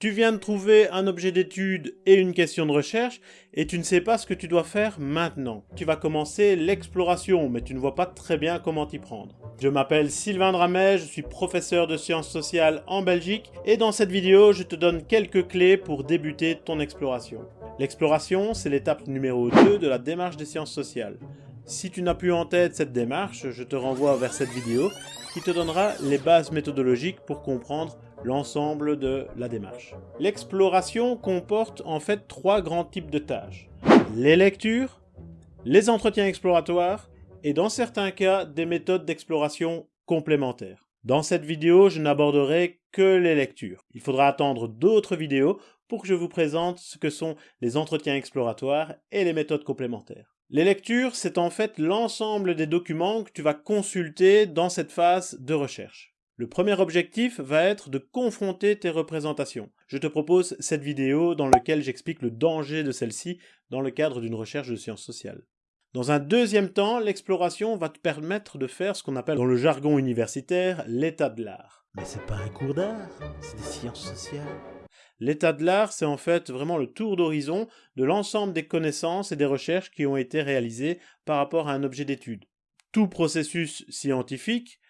Tu viens de trouver un objet d'étude et une question de recherche et tu ne sais pas ce que tu dois faire maintenant. Tu vas commencer l'exploration mais tu ne vois pas très bien comment t'y prendre. Je m'appelle Sylvain Dramet, je suis professeur de sciences sociales en Belgique et dans cette vidéo je te donne quelques clés pour débuter ton exploration. L'exploration c'est l'étape numéro 2 de la démarche des sciences sociales. Si tu n'as plus en tête cette démarche, je te renvoie vers cette vidéo qui te donnera les bases méthodologiques pour comprendre l'ensemble de la démarche. L'exploration comporte en fait trois grands types de tâches. Les lectures, les entretiens exploratoires et dans certains cas des méthodes d'exploration complémentaires. Dans cette vidéo, je n'aborderai que les lectures. Il faudra attendre d'autres vidéos pour que je vous présente ce que sont les entretiens exploratoires et les méthodes complémentaires. Les lectures, c'est en fait l'ensemble des documents que tu vas consulter dans cette phase de recherche. Le premier objectif va être de confronter tes représentations. Je te propose cette vidéo dans laquelle j'explique le danger de celle-ci dans le cadre d'une recherche de sciences sociales. Dans un deuxième temps, l'exploration va te permettre de faire ce qu'on appelle dans le jargon universitaire l'état de l'art. Mais c'est pas un cours d'art, c'est des sciences sociales. L'état de l'art, c'est en fait vraiment le tour d'horizon de l'ensemble des connaissances et des recherches qui ont été réalisées par rapport à un objet d'étude. Tout processus scientifique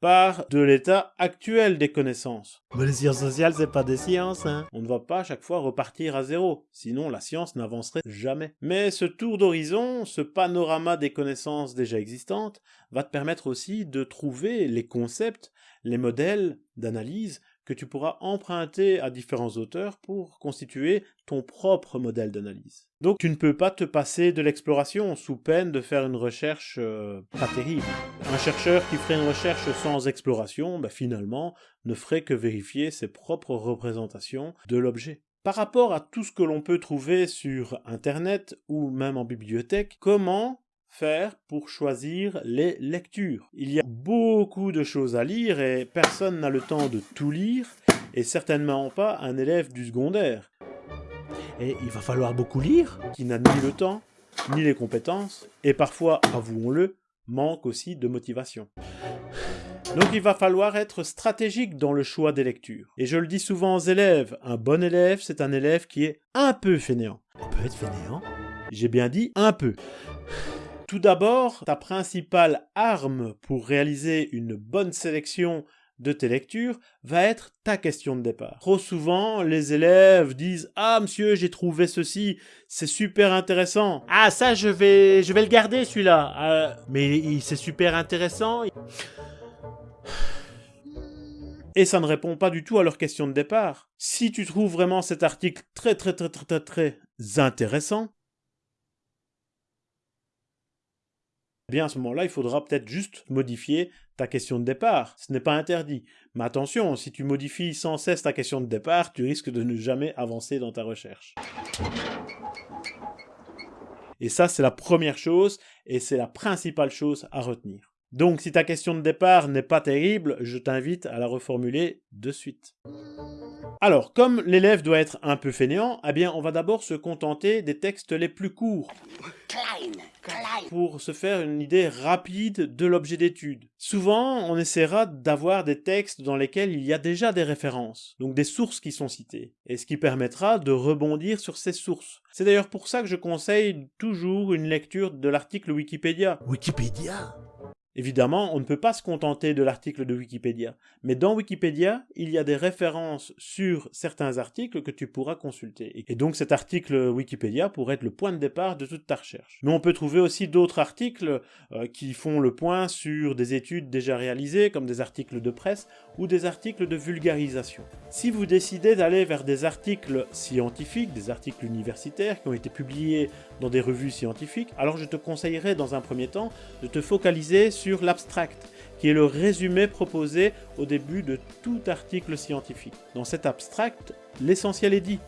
part de l'état actuel des connaissances. Mais les sciences sociales, c'est pas des sciences, hein On ne va pas à chaque fois repartir à zéro, sinon la science n'avancerait jamais. Mais ce tour d'horizon, ce panorama des connaissances déjà existantes, va te permettre aussi de trouver les concepts, les modèles d'analyse que tu pourras emprunter à différents auteurs pour constituer ton propre modèle d'analyse. Donc tu ne peux pas te passer de l'exploration sous peine de faire une recherche euh, pas terrible. Un chercheur qui ferait une recherche sans exploration, bah, finalement, ne ferait que vérifier ses propres représentations de l'objet. Par rapport à tout ce que l'on peut trouver sur Internet ou même en bibliothèque, comment faire pour choisir les lectures. Il y a beaucoup de choses à lire et personne n'a le temps de tout lire, et certainement pas un élève du secondaire. Et il va falloir beaucoup lire Qui n'a ni le temps, ni les compétences, et parfois, avouons-le, manque aussi de motivation. Donc il va falloir être stratégique dans le choix des lectures. Et je le dis souvent aux élèves, un bon élève, c'est un élève qui est un peu fainéant. On peut être fainéant? J'ai bien dit un peu. Tout d'abord, ta principale arme pour réaliser une bonne sélection de tes lectures va être ta question de départ. Trop souvent, les élèves disent « Ah, monsieur, j'ai trouvé ceci, c'est super intéressant. Ah, ça, je vais, je vais le garder, celui-là. Euh, mais c'est super intéressant. » Et ça ne répond pas du tout à leur question de départ. Si tu trouves vraiment cet article très très très très très, très intéressant, Eh bien à ce moment-là, il faudra peut-être juste modifier ta question de départ. Ce n'est pas interdit. Mais attention, si tu modifies sans cesse ta question de départ, tu risques de ne jamais avancer dans ta recherche. Et ça, c'est la première chose, et c'est la principale chose à retenir. Donc si ta question de départ n'est pas terrible, je t'invite à la reformuler de suite. Alors, comme l'élève doit être un peu fainéant, eh bien on va d'abord se contenter des textes les plus courts pour se faire une idée rapide de l'objet d'étude. Souvent, on essaiera d'avoir des textes dans lesquels il y a déjà des références, donc des sources qui sont citées, et ce qui permettra de rebondir sur ces sources. C'est d'ailleurs pour ça que je conseille toujours une lecture de l'article Wikipédia. Wikipédia? Évidemment, on ne peut pas se contenter de l'article de Wikipédia, mais dans Wikipédia, il y a des références sur certains articles que tu pourras consulter. Et donc cet article Wikipédia pourrait être le point de départ de toute ta recherche. Mais on peut trouver aussi d'autres articles euh, qui font le point sur des études déjà réalisées, comme des articles de presse ou des articles de vulgarisation. Si vous décidez d'aller vers des articles scientifiques, des articles universitaires qui ont été publiés dans des revues scientifiques, alors je te conseillerais dans un premier temps de te focaliser sur l'abstract, qui est le résumé proposé au début de tout article scientifique. Dans cet abstract, l'essentiel est dit,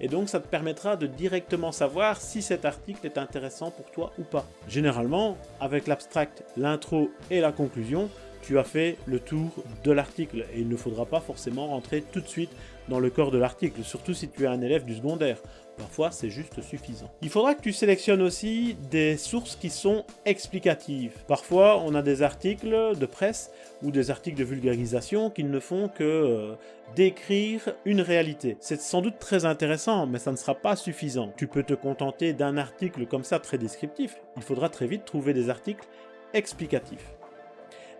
et donc ça te permettra de directement savoir si cet article est intéressant pour toi ou pas. Généralement, avec l'abstract, l'intro et la conclusion, tu as fait le tour de l'article et il ne faudra pas forcément rentrer tout de suite dans le corps de l'article, surtout si tu es un élève du secondaire. Parfois, c'est juste suffisant. Il faudra que tu sélectionnes aussi des sources qui sont explicatives. Parfois, on a des articles de presse ou des articles de vulgarisation qui ne font que euh, décrire une réalité. C'est sans doute très intéressant, mais ça ne sera pas suffisant. Tu peux te contenter d'un article comme ça très descriptif. Il faudra très vite trouver des articles explicatifs.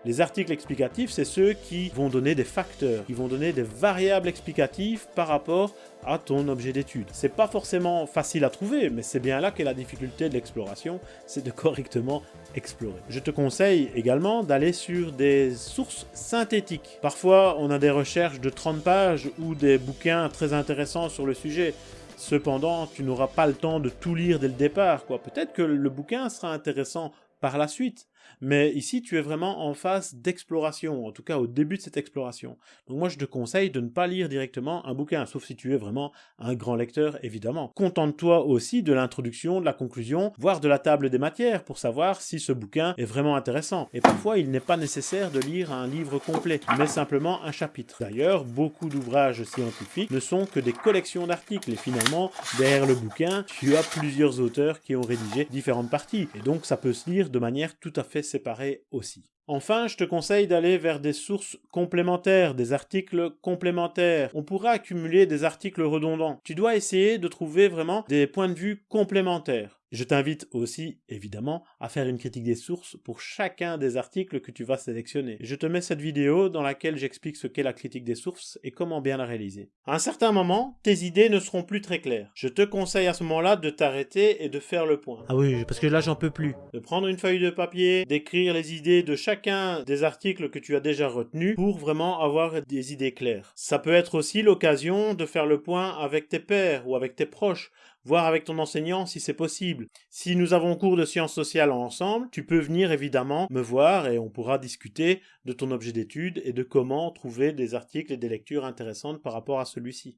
Les articles explicatifs, c'est ceux qui vont donner des facteurs, qui vont donner des variables explicatives par rapport à ton objet d'étude. C'est pas forcément facile à trouver, mais c'est bien là qu'est la difficulté de l'exploration, c'est de correctement explorer. Je te conseille également d'aller sur des sources synthétiques. Parfois, on a des recherches de 30 pages ou des bouquins très intéressants sur le sujet. Cependant, tu n'auras pas le temps de tout lire dès le départ. Peut-être que le bouquin sera intéressant par la suite. Mais ici, tu es vraiment en phase d'exploration, en tout cas au début de cette exploration. Donc moi, je te conseille de ne pas lire directement un bouquin, sauf si tu es vraiment un grand lecteur, évidemment. Contente-toi aussi de l'introduction, de la conclusion, voire de la table des matières, pour savoir si ce bouquin est vraiment intéressant. Et parfois, il n'est pas nécessaire de lire un livre complet, mais simplement un chapitre. D'ailleurs, beaucoup d'ouvrages scientifiques ne sont que des collections d'articles, et finalement, derrière le bouquin, tu as plusieurs auteurs qui ont rédigé différentes parties. Et donc, ça peut se lire de manière tout à fait séparée aussi. Enfin, je te conseille d'aller vers des sources complémentaires, des articles complémentaires. On pourra accumuler des articles redondants. Tu dois essayer de trouver vraiment des points de vue complémentaires. Je t'invite aussi, évidemment, à faire une critique des sources pour chacun des articles que tu vas sélectionner. Je te mets cette vidéo dans laquelle j'explique ce qu'est la critique des sources et comment bien la réaliser. À un certain moment, tes idées ne seront plus très claires. Je te conseille à ce moment-là de t'arrêter et de faire le point. Ah oui, parce que là j'en peux plus. De prendre une feuille de papier, d'écrire les idées de chacun des articles que tu as déjà retenus pour vraiment avoir des idées claires. Ça peut être aussi l'occasion de faire le point avec tes pairs ou avec tes proches voir avec ton enseignant si c'est possible. Si nous avons cours de sciences sociales ensemble, tu peux venir évidemment me voir et on pourra discuter de ton objet d'étude et de comment trouver des articles et des lectures intéressantes par rapport à celui-ci.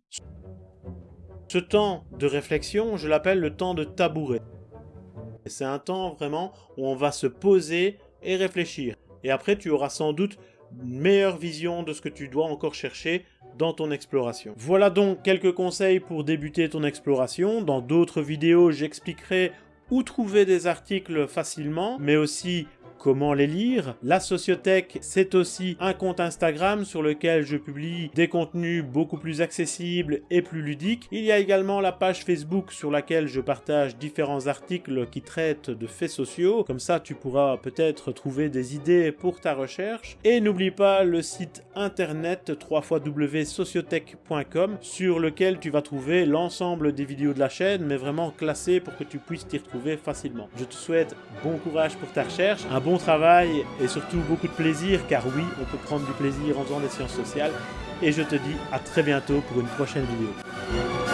Ce temps de réflexion, je l'appelle le temps de tabouret. C'est un temps vraiment où on va se poser et réfléchir. Et après, tu auras sans doute une meilleure vision de ce que tu dois encore chercher dans ton exploration. Voilà donc quelques conseils pour débuter ton exploration. Dans d'autres vidéos, j'expliquerai où trouver des articles facilement, mais aussi comment les lire. La Sociothèque, c'est aussi un compte Instagram sur lequel je publie des contenus beaucoup plus accessibles et plus ludiques. Il y a également la page Facebook sur laquelle je partage différents articles qui traitent de faits sociaux. Comme ça, tu pourras peut-être trouver des idées pour ta recherche. Et n'oublie pas le site internet www.sociothèque.com sur lequel tu vas trouver l'ensemble des vidéos de la chaîne, mais vraiment classées pour que tu puisses t'y retrouver facilement. Je te souhaite bon courage pour ta recherche, un bon travail et surtout beaucoup de plaisir, car oui, on peut prendre du plaisir en faisant des sciences sociales. Et je te dis à très bientôt pour une prochaine vidéo.